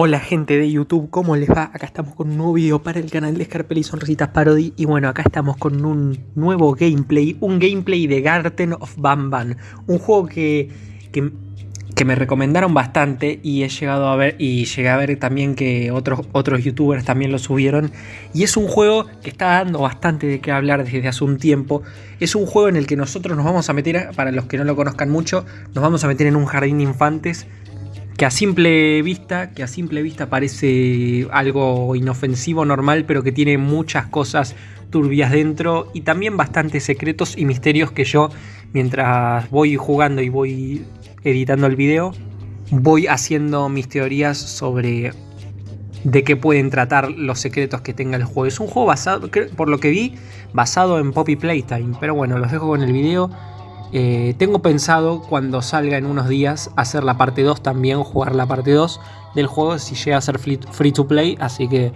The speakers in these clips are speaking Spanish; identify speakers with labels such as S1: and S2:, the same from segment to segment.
S1: Hola gente de YouTube, ¿cómo les va? Acá estamos con un nuevo video para el canal de Scarpel y Sonrisitas Parody. Y bueno, acá estamos con un nuevo gameplay, un gameplay de Garden of Banban Un juego que, que, que, me recomendaron bastante y he llegado a ver y llegué a ver también que otros, otros youtubers también lo subieron. Y es un juego que está dando bastante de qué hablar desde hace un tiempo. Es un juego en el que nosotros nos vamos a meter, para los que no lo conozcan mucho Nos vamos a meter en un jardín de infantes que a simple vista, que a simple vista parece algo inofensivo, normal, pero que tiene muchas cosas turbias dentro y también bastantes secretos y misterios que yo, mientras voy jugando y voy editando el video, voy haciendo mis teorías sobre de qué pueden tratar los secretos que tenga el juego. Es un juego basado, por lo que vi, basado en Poppy Playtime, pero bueno, los dejo con el video eh, tengo pensado cuando salga en unos días hacer la parte 2 también, jugar la parte 2 del juego si llega a ser free to play, así que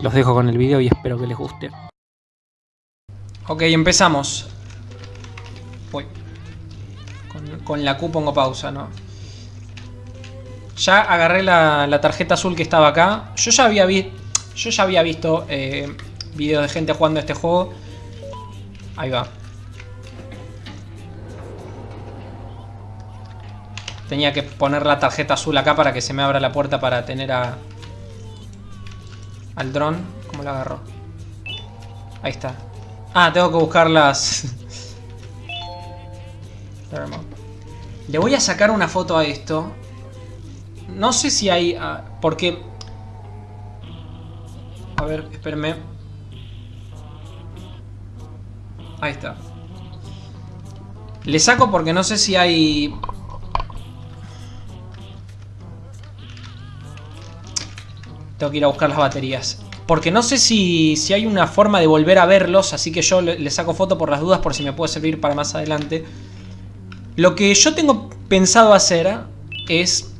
S1: los dejo con el video y espero que les guste. Ok, empezamos. Uy. Con, la Q pongo pausa, ¿no? Ya agarré la, tarjeta azul que estaba acá. Yo ya había, yo ya había visto eh, videos de gente jugando este juego. Ahí va. Tenía que poner la tarjeta azul acá para que se me abra la puerta para tener a... Al dron. ¿Cómo lo agarro? Ahí está. Ah, tengo que buscar las... Le voy a sacar una foto a esto. No sé si hay... Ah, porque... A ver, espérenme. Ahí está. Le saco porque no sé si hay Tengo que ir a buscar las baterías. Porque no sé si, si hay una forma de volver a verlos, así que yo le, saco foto por las dudas por si me puede servir para más adelante. Lo que yo tengo pensado hacer es,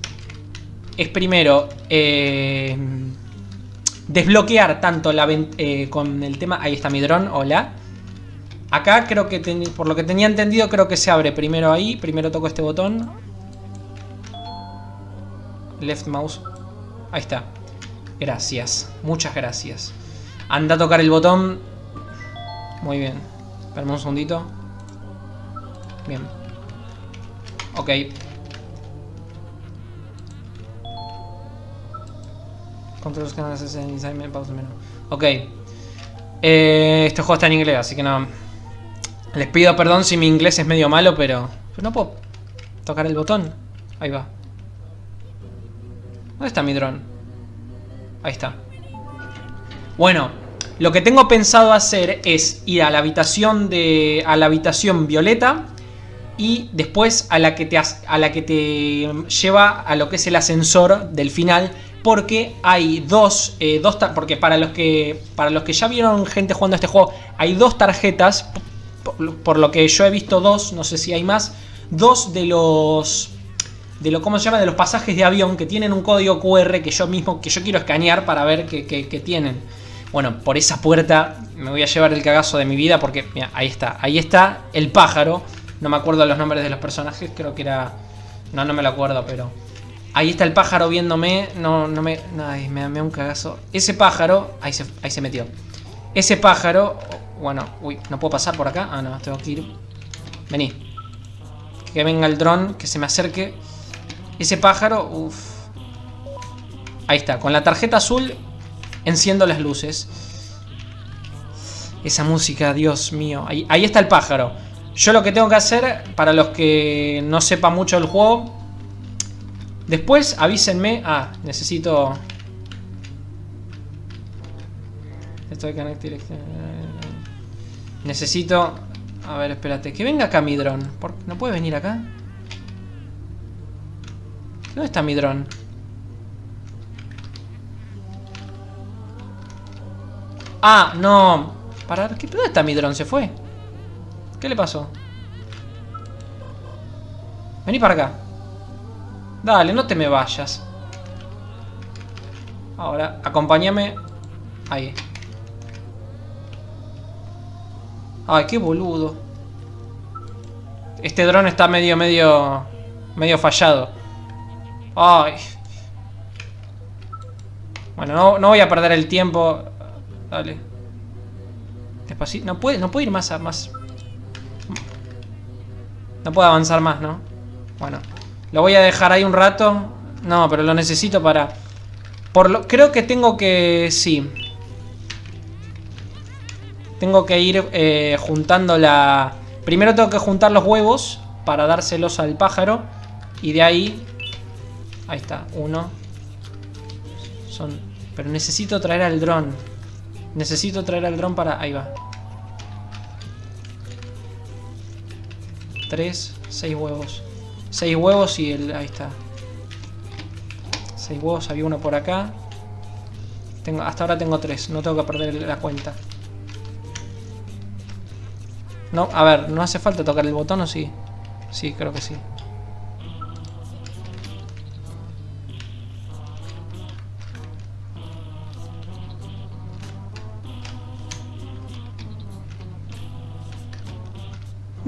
S1: es primero eh, desbloquear tanto la eh, con el tema... Ahí está mi dron, hola. Acá creo que, por lo que tenía entendido, creo que se abre primero ahí. Primero toco este botón. Left mouse. Ahí está. Gracias, muchas gracias. Anda a tocar el botón. Muy bien. Espérame un segundito. Bien. Ok. Control canales en pausa menú. Ok. Eh, este juego está en inglés, así que no... Les pido perdón si mi inglés es medio malo, pero... Pero no puedo tocar el botón. Ahí va. ¿Dónde está mi dron? Ahí está. Bueno, lo que tengo pensado hacer es ir a la habitación de. a la habitación violeta. Y después a la que te, a la que te lleva a lo que es el ascensor del final. Porque hay dos, eh, dos porque para los que para los que ya vieron gente jugando a este juego, hay dos tarjetas, por lo que yo he visto dos, no sé si hay más, dos de los de lo, ¿cómo se llama? De los pasajes de avión que tienen un código QR que yo mismo, que yo quiero escanear para ver qué tienen. Bueno, por esa puerta me voy a llevar el cagazo de mi vida porque, mira, ahí está. Ahí está el pájaro. No me acuerdo los nombres de los personajes, creo que era... No, no me lo acuerdo, pero... Ahí está el pájaro viéndome. No, no me... Ay, me, da un cagazo. Ese pájaro... Ahí se, ahí se metió. Ese pájaro... Bueno, uy, ¿no puedo pasar por acá? Ah, no, tengo que ir... Vení. Que venga el dron, que se me acerque. Ese pájaro, uff. Ahí está, con la tarjeta azul enciendo las luces. Esa música, Dios mío. Ahí, está el pájaro. Yo lo que tengo que hacer, para los que no sepan mucho del juego... Después avísenme... Ah, necesito... Esto de Necesito... A ver, espérate. Que venga acá mi dron. ¿No puede venir acá? ¿Dónde está mi dron? Ah, no. ¿Para qué? ¿Dónde está mi dron? ¿Se fue? ¿Qué le pasó? Vení para acá. Dale, no te me vayas. Ahora, acompáñame. Ahí. Ay, qué boludo. Este dron está medio, medio... Medio fallado. Ay.
S2: Bueno, no, no voy a perder el tiempo. Dale. Despacito. No puede, no puede ir más a más. No puedo avanzar más, ¿no? Bueno. Lo voy a dejar ahí un rato. No, pero lo necesito para... Por lo, creo que tengo que... Sí. Tengo que ir eh, juntando la... Primero tengo que juntar los huevos para dárselos al pájaro. Y de ahí... Ahí está, uno. Son... Pero necesito traer al dron. Necesito traer al dron para... Ahí va. Tres, seis huevos. Seis huevos y el... Ahí está. Seis huevos, había uno por acá. Tengo, hasta ahora tengo tres, no tengo que perder la cuenta. No, a ver, ¿no hace falta tocar el botón o sí? Sí, creo que sí.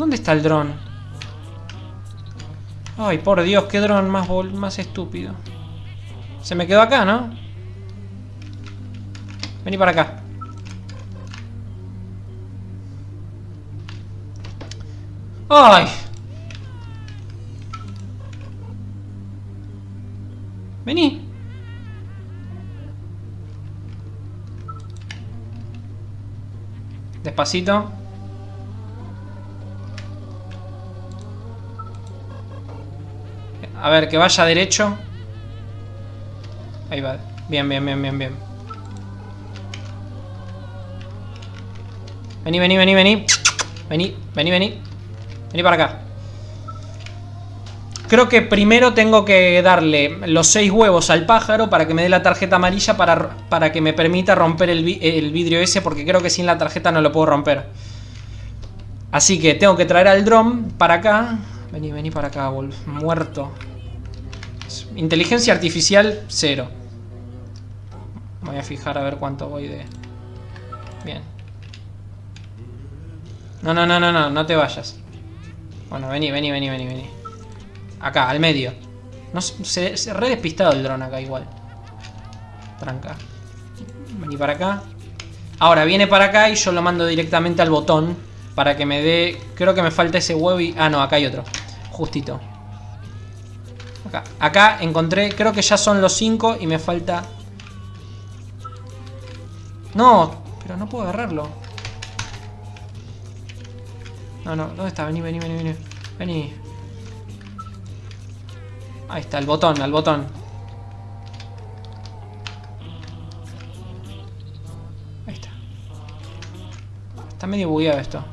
S2: ¿Dónde está el dron? Ay, por Dios, qué dron más, más estúpido. Se me quedó acá, ¿no? Vení para acá. ¡Ay! Vení. Despacito. A ver, que vaya derecho. Ahí va. Bien, bien, bien, bien, bien. Vení, vení, vení, vení. Vení, vení, vení. Vení para acá. Creo que primero tengo que darle los seis huevos al pájaro para que me dé la tarjeta amarilla para, para que me permita romper el, el, vidrio ese porque creo que sin la tarjeta no lo puedo romper. Así que tengo que traer al dron para acá. Vení, vení para acá, Wolf. Muerto. Inteligencia artificial, cero. Voy a fijar a ver cuánto voy de... Bien. No, no, no, no, no, no te vayas. Bueno, vení, vení, vení, vení, vení. Acá, al medio. No, se, se re despistado el dron acá igual. Tranca. Vení para acá. Ahora, viene para acá y yo lo mando directamente al botón. Para que me dé... Creo que me falta ese huevo y... Ah, no, acá hay otro. Justito. Acá. Acá encontré... Creo que ya son los 5 y me falta... No, pero no puedo agarrarlo. No, no, ¿dónde está? Vení, vení, vení, vení. Vení. Ahí está, el botón, al botón. Ahí está. Está medio bugueado esto.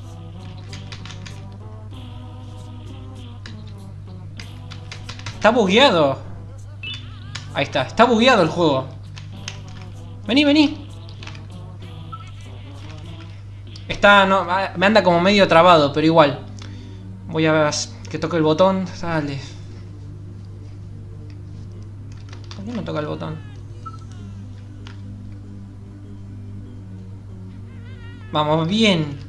S2: Está bugueado. Ahí está, está bugueado el juego. Vení, vení. Está, no, me anda como medio trabado, pero igual. Voy a que toque el botón. Dale. ¿Por qué no toca el botón? Vamos, bien.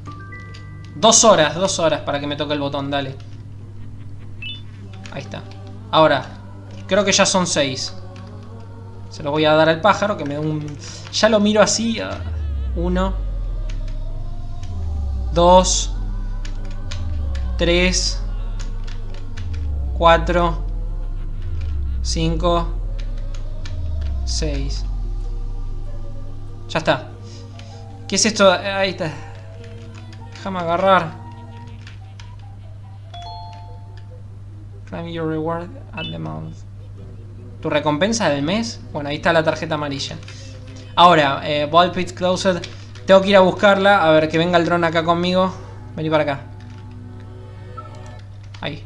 S2: Dos horas, dos horas para que me toque el botón, dale. Ahora, creo que ya son seis. Se lo voy a dar al pájaro que me da un... Ya lo miro así. Ah, uno. 2, 3, 4, 5, 6. Ya está. ¿Qué es esto? Ahí está. Déjame agarrar. Claim your reward at the month. ¿Tu recompensa del mes? Bueno, ahí está la tarjeta amarilla. Ahora, eh, Ball Pit Closed tengo que ir a buscarla. A ver, que venga el dron acá conmigo. Vení para acá. Ahí.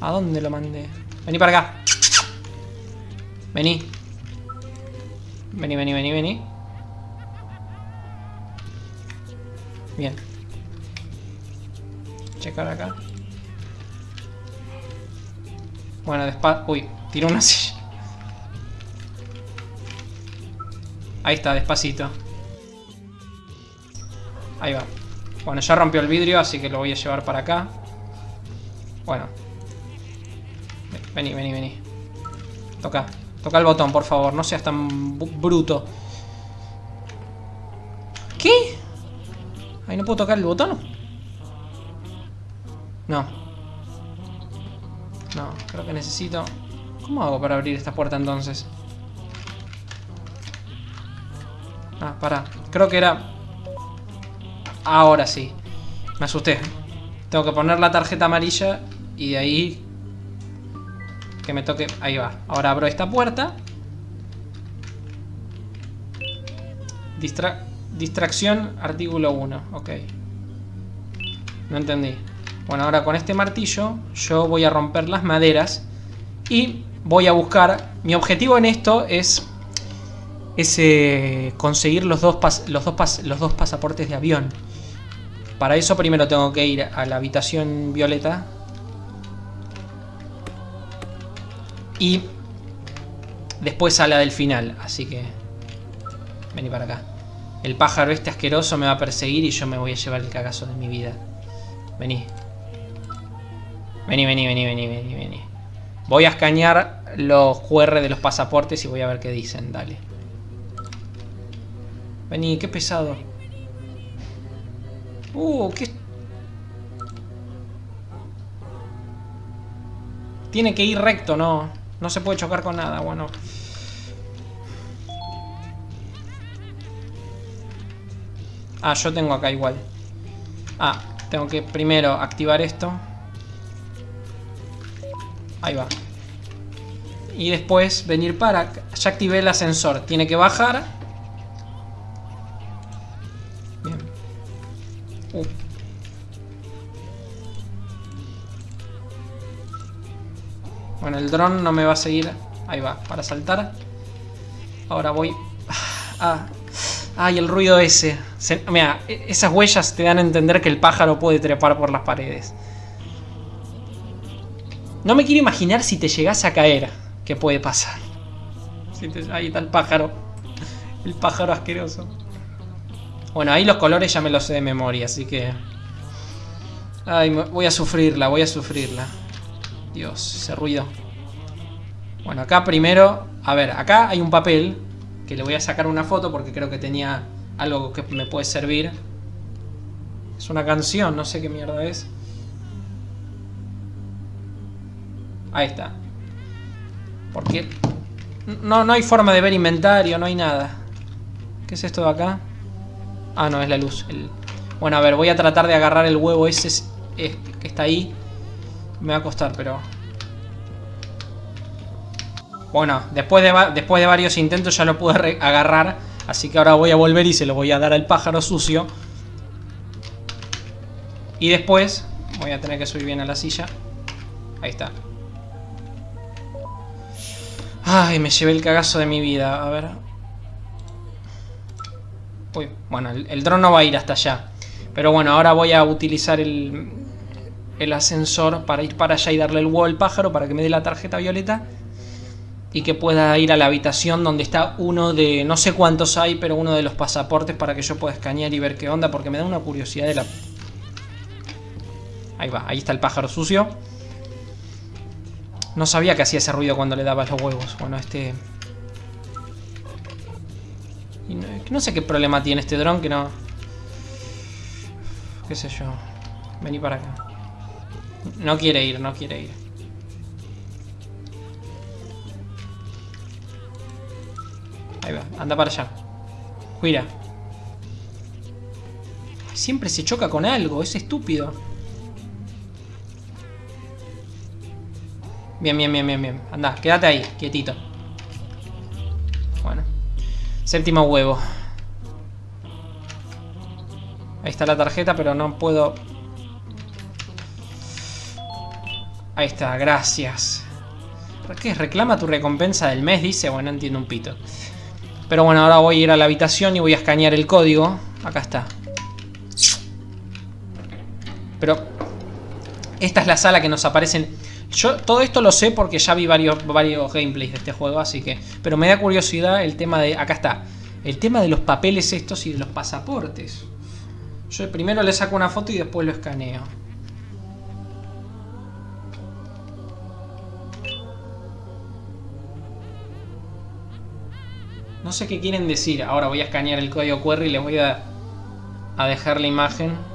S2: ¿A dónde lo mandé? Vení para acá. Vení. Vení, vení, vení, vení. Bien. Checar acá. Bueno, despacio. Uy, tiró una silla. Ahí está, despacito. Ahí va. Bueno, ya rompió el vidrio, así que lo voy a llevar para acá. Bueno. Vení, vení, vení. Toca. Toca el botón, por favor. No seas tan bruto. ¿Qué? Ahí no puedo tocar el botón. No. Creo que necesito... ¿Cómo hago para abrir esta puerta entonces? Ah, para. Creo que era... Ahora sí. Me asusté. Tengo que poner la tarjeta amarilla y de ahí... Que me toque... Ahí va. Ahora abro esta puerta. Distracción, artículo 1. Ok. No entendí. Bueno, ahora con este martillo yo voy a romper las maderas y voy a buscar... Mi objetivo en esto es, es eh, conseguir los dos, los, dos los dos pasaportes de avión. Para eso primero tengo que ir a la habitación violeta. Y después a la del final, así que... Vení para acá. El pájaro este asqueroso me va a perseguir y yo me voy a llevar el cagazo de mi vida. Vení. Vení, vení, vení, vení, vení, vení. Voy a escanear los QR de los pasaportes y voy a ver qué dicen, dale. Vení, qué pesado. Uh, qué... Tiene que ir recto, no. No se puede chocar con nada, bueno. Ah, yo tengo acá igual. Ah, tengo que primero activar esto. Ahí va. Y después venir para... Ya activé el ascensor. Tiene que bajar. Bien. Uh. Bueno, el dron no me va a seguir. Ahí va, para saltar. Ahora voy... Ah, Ay, el ruido ese. mira, e, esas huellas te dan a entender que el pájaro puede trepar por las paredes. No me quiero imaginar si te llegas a caer. ¿Qué puede pasar? Ahí está el pájaro. El pájaro asqueroso. Bueno, ahí los colores ya me los sé de memoria, así que... Ay, voy a sufrirla, voy a sufrirla. Dios, ese ruido. Bueno, acá primero... A ver, acá hay un papel que le voy a sacar una foto porque creo que tenía algo que me puede servir. Es una canción, no sé qué mierda es. Ahí está. Porque no, no hay forma de ver inventario, no hay nada. ¿Qué es esto de acá? Ah, no, es la luz. Bueno, a ver, voy a tratar de agarrar el huevo ese que está ahí. Me va a costar, pero... Bueno, después de, después de varios intentos ya lo pude agarrar. Así que ahora voy a volver y se lo voy a dar al pájaro sucio. Y después voy a tener que subir bien a la silla. Ahí está. Ay, me llevé el cagazo de mi vida. A ver. Uy, bueno, el, el dron no va a ir hasta allá. Pero bueno, ahora voy a utilizar el, el ascensor para ir para allá y darle el huevo al pájaro para que me dé la tarjeta violeta y que pueda ir a la habitación donde está uno de, no sé cuántos hay, pero uno de los pasaportes para que yo pueda escanear y ver qué onda, porque me da una curiosidad de la... Ahí va, ahí está el pájaro sucio. No sabía que hacía ese ruido cuando le daba los huevos. Bueno, este... no, sé qué problema tiene este dron que no... Qué sé yo. Vení para acá. No quiere ir, no quiere ir. Ahí va, anda para allá. Cuida. Siempre se choca con algo, es estúpido. Bien, bien, bien, bien, bien. Anda, quédate ahí, quietito. Bueno. Séptimo huevo. Ahí está la tarjeta, pero no puedo... Ahí está, gracias. ¿Qué? Reclama tu recompensa del mes, dice. Bueno, entiendo un pito. Pero bueno, ahora voy a ir a la habitación y voy a escanear el código. Acá está. Pero esta es la sala que nos aparecen... Yo todo esto lo sé porque ya vi varios, varios gameplays de este juego, así que... Pero me da curiosidad el tema de... Acá está. El tema de los papeles estos y de los pasaportes. Yo primero le saco una foto y después lo escaneo. No sé qué quieren decir. Ahora voy a escanear el código QR y les voy a, a dejar la imagen.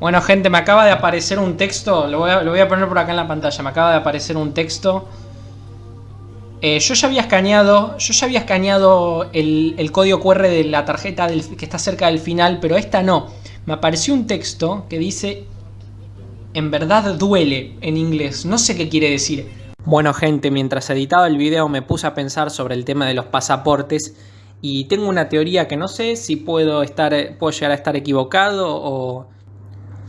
S2: Bueno, gente, me acaba de aparecer un texto. Lo voy, a, poner por acá en la pantalla. Me acaba de aparecer un texto. Eh, yo ya había escaneado. Yo ya había escaneado el, código QR de la tarjeta que está cerca del final. Pero esta no. Me apareció un texto que dice. En verdad duele en inglés. No sé qué quiere decir. Bueno, gente, mientras editaba el video me puse a pensar sobre el tema de los pasaportes. Y tengo una teoría que no sé si puedo estar. puedo llegar a estar equivocado o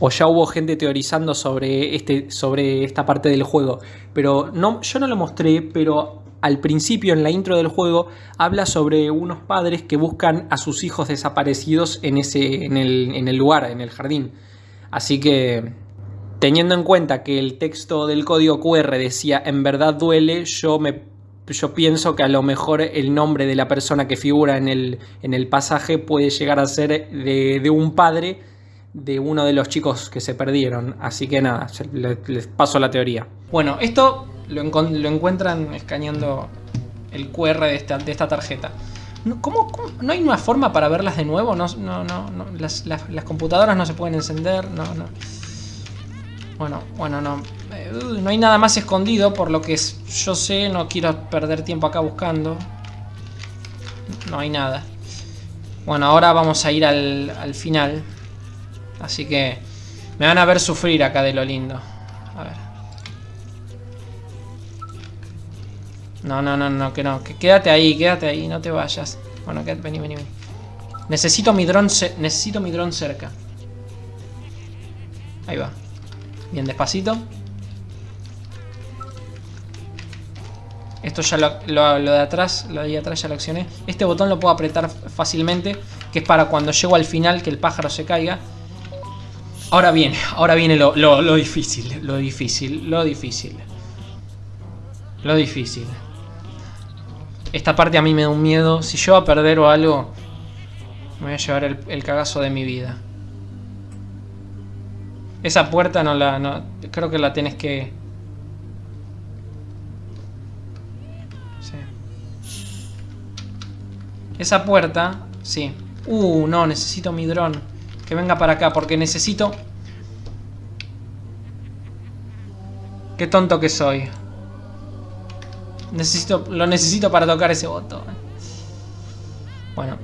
S2: o ya hubo gente teorizando sobre, este, sobre esta parte del juego. Pero no, yo no lo mostré, pero al principio en la intro del juego habla sobre unos padres que buscan a sus hijos desaparecidos en, ese, en, el, en el lugar, en el jardín. Así que teniendo en cuenta que el texto del código QR decía en verdad duele, yo me yo pienso que a lo mejor el nombre de la persona que figura en el, en el pasaje puede llegar a ser de, de un padre de uno de los chicos que se perdieron. Así que nada, les, paso la teoría. Bueno, esto lo, encuentran escaneando el QR de esta, de esta tarjeta. ¿Cómo, no hay una forma para verlas de nuevo? No, no, no, las, computadoras no se pueden encender. No, no. Bueno, bueno, no. Eh, no hay nada más escondido, por lo que yo sé, no quiero perder tiempo acá buscando. No hay nada. Bueno, ahora vamos a ir al, al final. Así que me van a ver sufrir acá de lo lindo. A ver. No, no, no, no, que no. Que quédate ahí, quédate ahí, no te vayas. Bueno, quédate, vení, vení, vení. Necesito mi dron, necesito mi dron cerca. Ahí va. Bien, despacito. Esto ya lo, lo, de atrás, lo de atrás ya lo accioné. Este botón lo puedo apretar fácilmente, que es para cuando llego al final que el pájaro se caiga. Ahora viene, ahora viene lo, difícil, lo difícil, lo difícil. Lo difícil. Esta parte a mí me da un miedo. Si yo a perder o algo, me voy a llevar el, cagazo de mi vida. Esa puerta no la... No, creo que la tienes que... Sí. Esa puerta... Sí. Uh, no, necesito mi dron. Que venga para acá, porque necesito... Qué tonto que soy. Necesito, lo necesito para tocar ese botón. Bueno.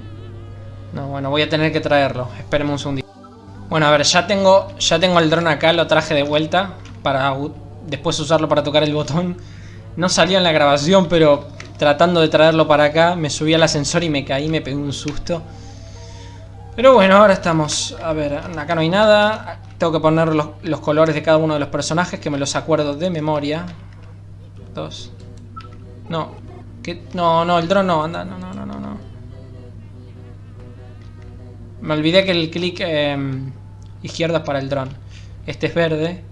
S2: No, bueno, voy a tener que traerlo. Espérenme un segundito. Bueno, a ver, ya tengo, ya tengo el dron acá, lo traje de vuelta para después usarlo para tocar el botón. No salió en la grabación, pero tratando de traerlo para acá, me subí al ascensor y me caí, me pegué un susto. Pero bueno, ahora estamos... A ver, acá no hay nada. Tengo que poner los, colores de cada uno de los personajes, que me los acuerdo de memoria. Dos. No. No, no, el dron no, anda. No, no, no, no, no. Me olvidé que el clic em, izquierdo es para el dron. Este es verde.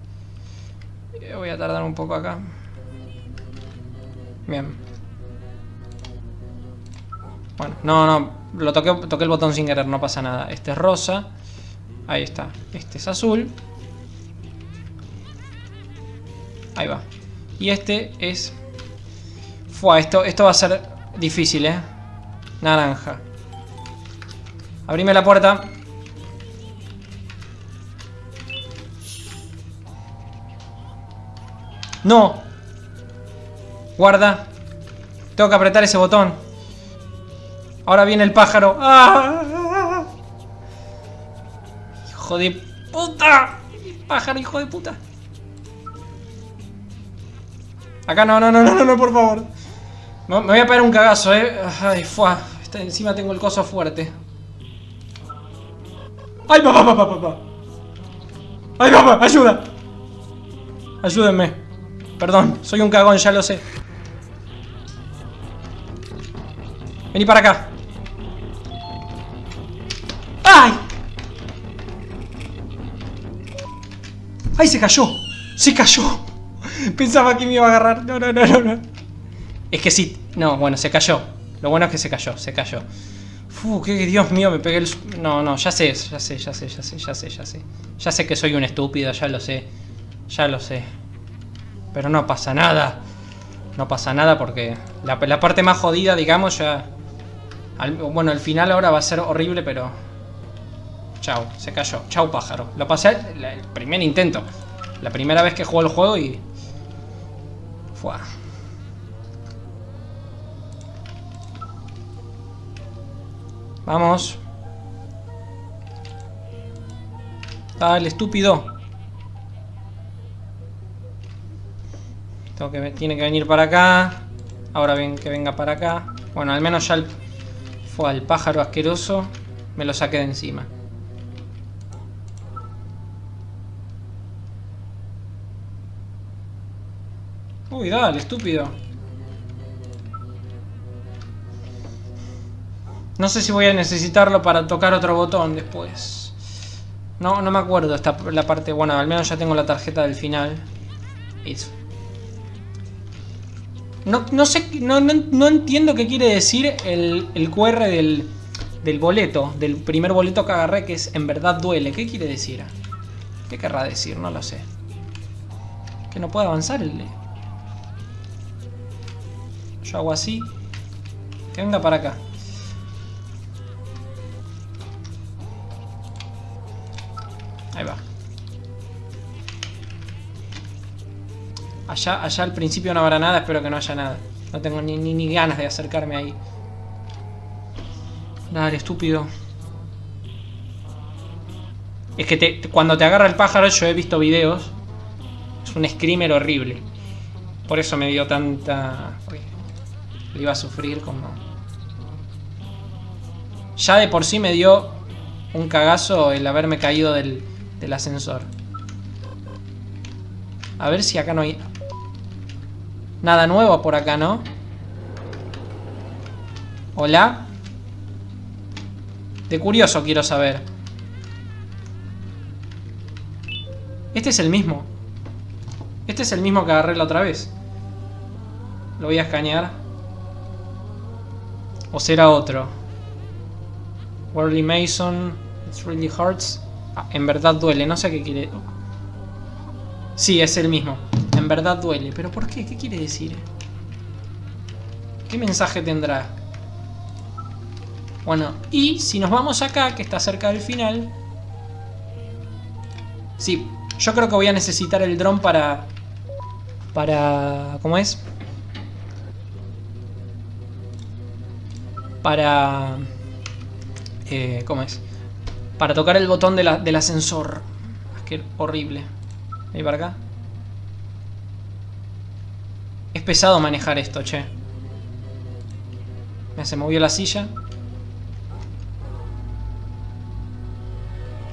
S2: Eh, voy a tardar un poco acá. Bien. Bueno, no, no. Lo toqué, toqué el botón sin querer, no pasa nada. Este es rosa. Ahí está. Este es azul. Ahí va. Y este es... Fua, esto, esto va a ser difícil, ¿eh? Naranja. Abrime la puerta. ¡No! Guarda. Tengo que apretar ese botón. Ahora viene el pájaro. ¡Ah! ¡Hijo de puta! Pájaro, hijo de puta. Acá no, no, no, no, no, por favor. Me voy a pegar un cagazo, eh. Ay, fuá. Encima tengo el coso fuerte. ¡Ay, papá, papá, papá! ¡Ay, papá! ¡Ayuda! Ayúdenme. Perdón, soy un cagón, ya lo sé. Vení para acá. ¡Ay, se cayó! ¡Se cayó! Pensaba que me iba a agarrar. No, no, no, no, no. Es que sí. No, bueno, se cayó. Lo bueno es que se cayó, se cayó. Uf, que Dios mío, me pegué el... No, no, ya sé, ya sé, ya sé, ya sé, ya sé, ya sé. Ya sé que soy un estúpido, ya lo sé. Ya lo sé. Pero no pasa nada. No pasa nada porque la, la parte más jodida, digamos, ya... bueno, el final ahora va a ser horrible, pero... Chao, se cayó. Chao, pájaro. Lo pasé el, primer intento. La primera vez que juego el juego y... Fua. Vamos. Dale, estúpido. Tengo que, tiene que venir para acá. Ahora bien que venga para acá. Bueno, al menos ya el, fue al pájaro asqueroso. Me lo saqué de encima. Uy, dale, estúpido. No sé si voy a necesitarlo para tocar otro botón después. No, no me acuerdo esta, la parte... Bueno, al menos ya tengo la tarjeta del final. No, no sé, no, no, no entiendo qué quiere decir el, el QR del, del boleto, del primer boleto que agarré, que es en verdad duele. ¿Qué quiere decir? ¿Qué querrá decir? No lo sé. Que no puede avanzar el... Yo hago así. Que venga para acá. Ahí va. Allá, allá al principio no habrá nada, espero que no haya nada. No tengo ni, ni, ni ganas de acercarme ahí. Dale, estúpido. Es que te- cuando te agarra el pájaro, yo he visto videos. Es un screamer horrible. Por eso me dio tanta... Lo iba a sufrir como... Ya de por sí me dio un cagazo el haberme caído del, del ascensor. A ver si acá no hay... Nada nuevo por acá, ¿no? Hola. De curioso quiero saber. Este es el mismo. Este es el mismo que agarré la otra vez. Lo voy a escanear. ¿O será otro? Worley Mason. It really hurts. Ah, en verdad duele. No sé qué quiere... Sí, es el mismo. En verdad duele. ¿Pero por qué? ¿Qué quiere decir? ¿Qué mensaje tendrá? Bueno, y si nos vamos acá, que está cerca del final... Sí, yo creo que voy a necesitar el dron para... Para... ¿Cómo es? Para... Eh, ¿Cómo es? Para tocar el botón de la- del ascensor. Es que horrible. Ahí para acá. Es pesado manejar esto, che. Mira, se movió la silla.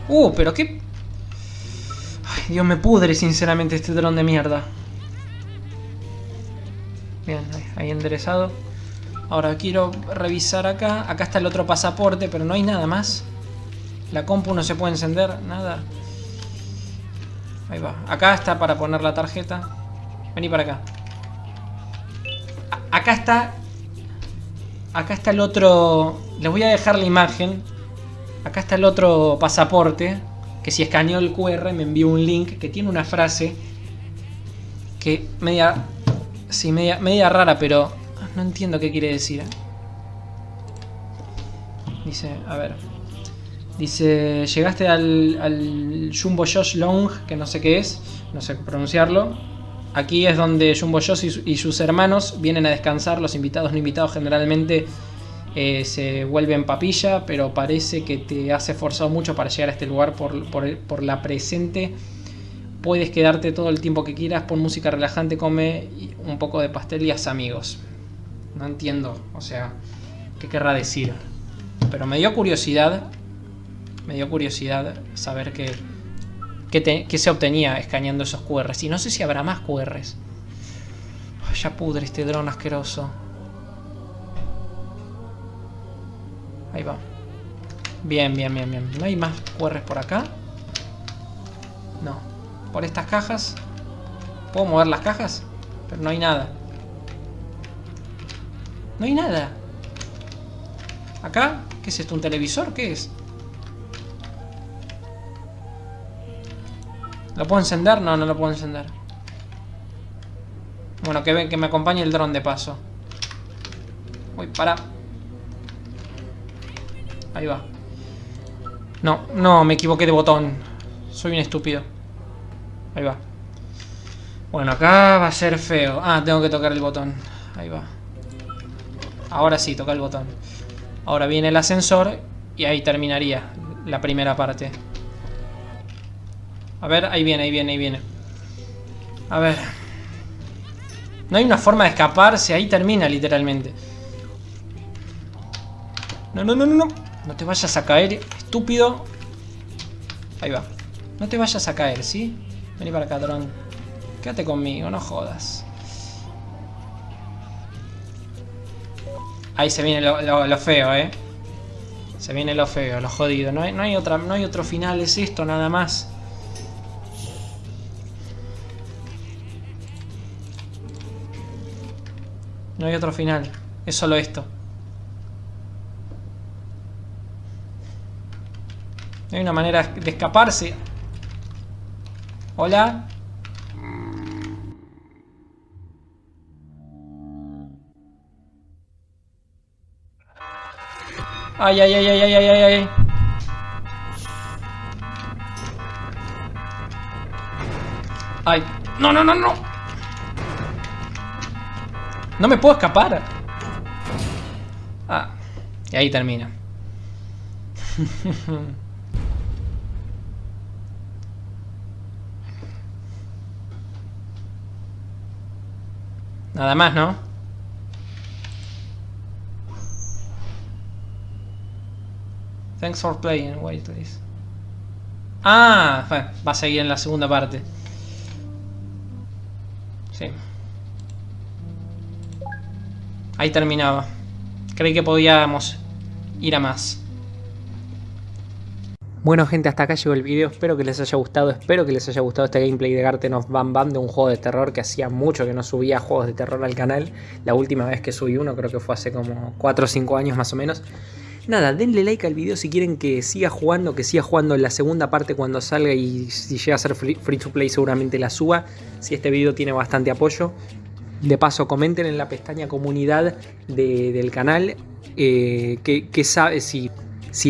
S2: Uh, pero qué... Ay, Dios me pudre sinceramente este dron de mierda. Bien, ahí enderezado. Ahora quiero revisar acá. Acá está el otro pasaporte, pero no hay nada más. La compu no se puede encender, nada. Ahí va. Acá está para poner la tarjeta. Vení para acá. Acá está... Acá está el otro... Les voy a dejar la imagen. Acá está el otro pasaporte. Que si escaneó el QR me envió un link que tiene una frase. Que media... Sí, media, media rara, pero... No entiendo qué quiere decir. ¿eh? Dice, a ver. Dice, llegaste al, al Jumbo Josh Long, que no sé qué es, no sé pronunciarlo. Aquí es donde Jumbo Josh y, su- y sus hermanos vienen a descansar. Los invitados no invitados generalmente eh, se vuelven papilla, pero parece que te has esforzado mucho para llegar a este lugar por, por por la presente. Puedes quedarte todo el tiempo que quieras, pon música relajante, come un poco de pastel y haz amigos. No entiendo, o sea, ¿qué querrá decir? Pero me dio curiosidad me dio curiosidad saber qué, qué, se obtenía escaneando esos QRs. Y no sé si habrá más QRs. Ay, ya pudre este dron asqueroso. Ahí va. Bien, bien, bien, bien. ¿No hay más QRs por acá? No. ¿Por estas cajas? ¿Puedo mover las cajas? Pero no hay nada. No hay nada. ¿Acá? ¿Qué es esto? ¿Un televisor? ¿Qué es? ¿Lo puedo encender? No, no lo puedo encender. Bueno, que, que me acompañe el dron de paso. Uy, para. Ahí va. No, no, me equivoqué de botón. Soy un estúpido. Ahí va. Bueno, acá va a ser feo. Ah, tengo que tocar el botón. Ahí va. Ahora sí, toca el botón. Ahora viene el ascensor y ahí terminaría la primera parte. A ver, ahí viene, ahí viene, ahí viene. A ver. No hay una forma de escaparse, ahí termina literalmente. No, no, no, no, no. No te vayas a caer, estúpido. Ahí va. No te vayas a caer, ¿sí? Vení para acá, dron. Quédate conmigo, no jodas. Ahí se viene lo, feo, ¿eh? Se viene lo feo, lo jodido. No hay, no hay, otra, no hay otro final, es esto nada más. No hay otro final. Es solo esto. No hay una manera de escaparse. Hola. Ay, ay, ay, ay, ay, ay, ay. Ay. No, no, no, no. No me puedo escapar. Ah. Y ahí termina. Nada más, ¿no? Thanks for playing. Wait, please. Ah, va a seguir en la segunda parte. Sí. Ahí terminaba. Creí que podíamos ir a más.
S1: Bueno gente, hasta acá llegó el video, espero que les haya gustado, espero que les haya gustado este gameplay de Garten of Bam Bam de un juego de terror que hacía mucho que no subía juegos de terror al canal. La última vez que subí uno creo que fue hace como 4 o 5 años más o menos. Nada, denle like al video si quieren que siga jugando, que siga jugando en la segunda parte cuando salga y si llega a ser free, to play seguramente la suba, si este video tiene bastante apoyo. De paso, comenten en la pestaña comunidad del canal eh, que, sabe si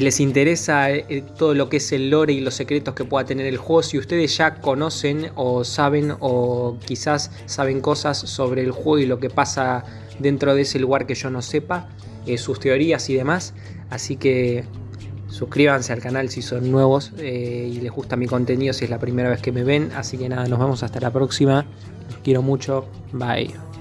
S1: les interesa eh, todo lo que es el lore y los secretos que pueda tener el juego, si ustedes ya conocen o saben o quizás saben cosas sobre el juego y lo que pasa dentro de ese lugar que yo no sepa, eh, sus teorías y demás. Así que suscríbanse al canal si son nuevos eh, y les gusta mi contenido si es la primera vez que me ven. Así que nada, nos vemos hasta la próxima. Los quiero mucho. Bye.